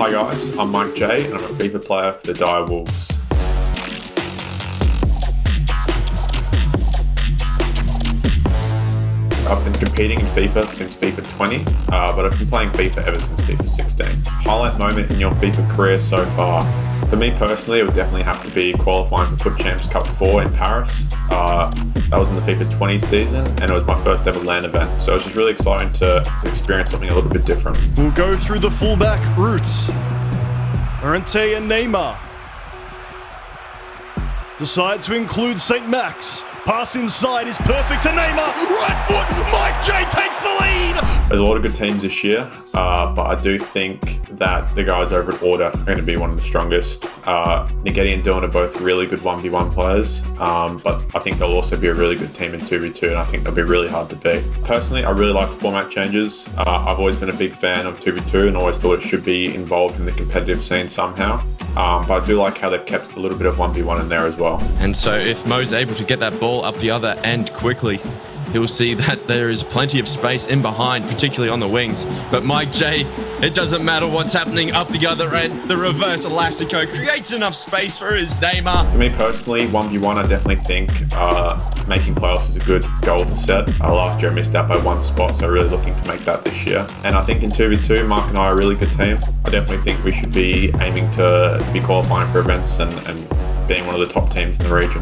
Hi guys, I'm Mike J and I'm a FIFA player for the Dire Wolves. I've been competing in FIFA since FIFA 20, uh, but I've been playing FIFA ever since FIFA 16. Highlight moment in your FIFA career so far? For me personally, it would definitely have to be qualifying for FUT Champs Cup 4 in Paris. Uh, that was in the FIFA 20 season, and it was my first ever LAN event. So it was just really exciting to, to experience something a little bit different. We'll go through the fullback routes. Llorente and Neymar. Decide to include St. Max. Pass inside is perfect to Neymar. Right foot. Mike J takes the lead. There's a lot of good teams this year, uh, but I do think that the guys over at Order are going to be one of the strongest. Uh, Nageti and Dylan are both really good 1v1 players, um, but I think they'll also be a really good team in 2v2, and I think they'll be really hard to beat. Personally, I really like the format changes. Uh, I've always been a big fan of 2v2 and always thought it should be involved in the competitive scene somehow. Um, but I do like how they've kept a little bit of 1v1 in there as well. And so if Mo's able to get that ball up the other end quickly, he'll see that there is plenty of space in behind, particularly on the wings. But Mike J, it doesn't matter what's happening up the other end. The reverse Elastico creates enough space for his Neymar. For me personally, 1v1, I definitely think uh, making playoffs is a good goal to set. Uh, last year I missed out by one spot, so really looking to make that this year. And I think in 2v2, Mark and I are a really good team. I definitely think we should be aiming to, to be qualifying for events and, and being one of the top teams in the region.